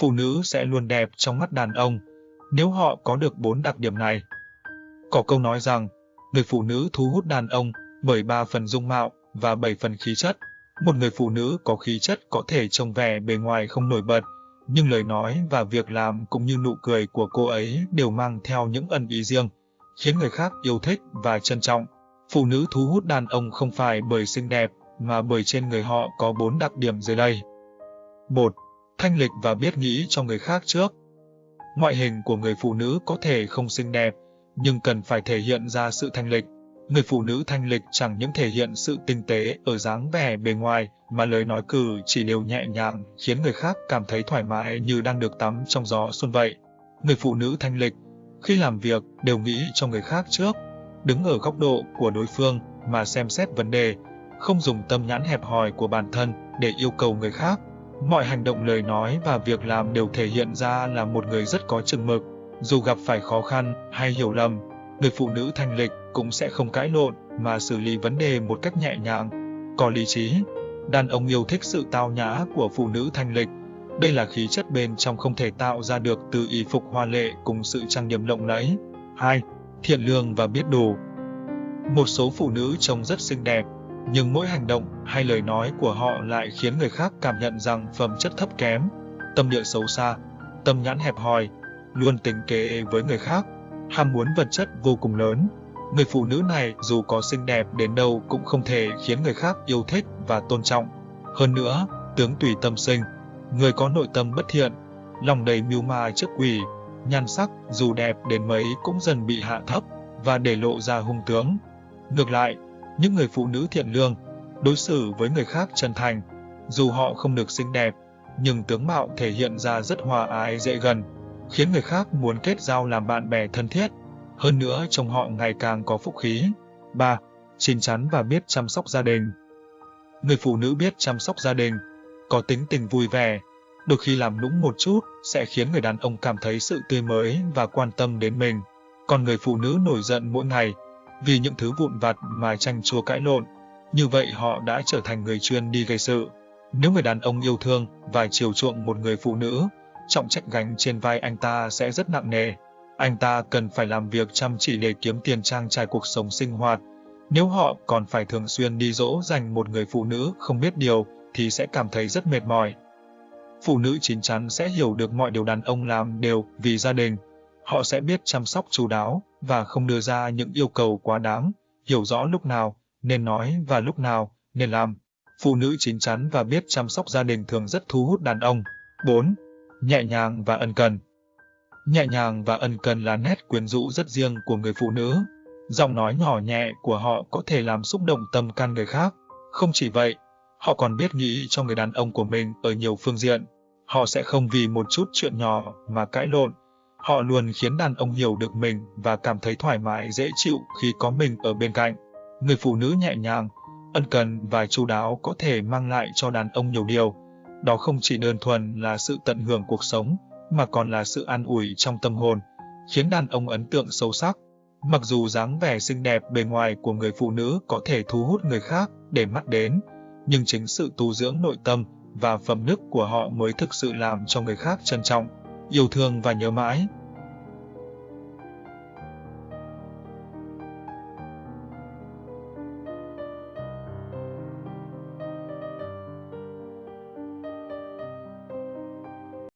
phụ nữ sẽ luôn đẹp trong mắt đàn ông nếu họ có được bốn đặc điểm này. Có câu nói rằng, người phụ nữ thu hút đàn ông bởi ba phần dung mạo và bảy phần khí chất. Một người phụ nữ có khí chất có thể trông vẻ bề ngoài không nổi bật, nhưng lời nói và việc làm cũng như nụ cười của cô ấy đều mang theo những ẩn ý riêng, khiến người khác yêu thích và trân trọng. Phụ nữ thu hút đàn ông không phải bởi xinh đẹp, mà bởi trên người họ có bốn đặc điểm dưới đây. 1. Thanh lịch và biết nghĩ cho người khác trước. Ngoại hình của người phụ nữ có thể không xinh đẹp, nhưng cần phải thể hiện ra sự thanh lịch. Người phụ nữ thanh lịch chẳng những thể hiện sự tinh tế ở dáng vẻ bề ngoài, mà lời nói cử chỉ đều nhẹ nhàng, khiến người khác cảm thấy thoải mái như đang được tắm trong gió xuân vậy. Người phụ nữ thanh lịch, khi làm việc đều nghĩ cho người khác trước, đứng ở góc độ của đối phương mà xem xét vấn đề, không dùng tâm nhãn hẹp hòi của bản thân để yêu cầu người khác. Mọi hành động lời nói và việc làm đều thể hiện ra là một người rất có chừng mực. Dù gặp phải khó khăn hay hiểu lầm, người phụ nữ thanh lịch cũng sẽ không cãi lộn mà xử lý vấn đề một cách nhẹ nhàng, có lý trí. Đàn ông yêu thích sự tao nhã của phụ nữ thanh lịch. Đây là khí chất bên trong không thể tạo ra được từ y phục hoa lệ cùng sự trang điểm lộng lẫy. 2. Thiện lương và biết đủ. Một số phụ nữ trông rất xinh đẹp, nhưng mỗi hành động hay lời nói của họ lại khiến người khác cảm nhận rằng phẩm chất thấp kém, tâm địa xấu xa, tâm nhãn hẹp hòi, luôn tính kế với người khác, ham muốn vật chất vô cùng lớn. Người phụ nữ này dù có xinh đẹp đến đâu cũng không thể khiến người khác yêu thích và tôn trọng. Hơn nữa, tướng tùy tâm sinh, người có nội tâm bất thiện, lòng đầy mưu ma trước quỷ, nhan sắc dù đẹp đến mấy cũng dần bị hạ thấp và để lộ ra hung tướng. Ngược lại, những người phụ nữ thiện lương, đối xử với người khác chân thành, dù họ không được xinh đẹp, nhưng tướng mạo thể hiện ra rất hòa ái dễ gần, khiến người khác muốn kết giao làm bạn bè thân thiết. Hơn nữa trong họ ngày càng có phúc khí. 3. Chín chắn và biết chăm sóc gia đình. Người phụ nữ biết chăm sóc gia đình, có tính tình vui vẻ, đôi khi làm nũng một chút sẽ khiến người đàn ông cảm thấy sự tươi mới và quan tâm đến mình. Còn người phụ nữ nổi giận mỗi ngày vì những thứ vụn vặt mà tranh chua cãi lộn. Như vậy họ đã trở thành người chuyên đi gây sự. Nếu người đàn ông yêu thương và chiều chuộng một người phụ nữ, trọng trách gánh trên vai anh ta sẽ rất nặng nề. Anh ta cần phải làm việc chăm chỉ để kiếm tiền trang trải cuộc sống sinh hoạt. Nếu họ còn phải thường xuyên đi dỗ dành một người phụ nữ không biết điều thì sẽ cảm thấy rất mệt mỏi. Phụ nữ chín chắn sẽ hiểu được mọi điều đàn ông làm đều vì gia đình. Họ sẽ biết chăm sóc chú đáo, và không đưa ra những yêu cầu quá đáng, hiểu rõ lúc nào nên nói và lúc nào nên làm. Phụ nữ chín chắn và biết chăm sóc gia đình thường rất thu hút đàn ông. 4. Nhẹ nhàng và ân cần Nhẹ nhàng và ân cần là nét quyến rũ rất riêng của người phụ nữ. Giọng nói nhỏ nhẹ của họ có thể làm xúc động tâm can người khác. Không chỉ vậy, họ còn biết nghĩ cho người đàn ông của mình ở nhiều phương diện. Họ sẽ không vì một chút chuyện nhỏ mà cãi lộn, Họ luôn khiến đàn ông hiểu được mình và cảm thấy thoải mái dễ chịu khi có mình ở bên cạnh. Người phụ nữ nhẹ nhàng, ân cần và chu đáo có thể mang lại cho đàn ông nhiều điều. Đó không chỉ đơn thuần là sự tận hưởng cuộc sống, mà còn là sự an ủi trong tâm hồn, khiến đàn ông ấn tượng sâu sắc. Mặc dù dáng vẻ xinh đẹp bề ngoài của người phụ nữ có thể thu hút người khác để mắt đến, nhưng chính sự tu dưỡng nội tâm và phẩm đức của họ mới thực sự làm cho người khác trân trọng, yêu thương và nhớ mãi.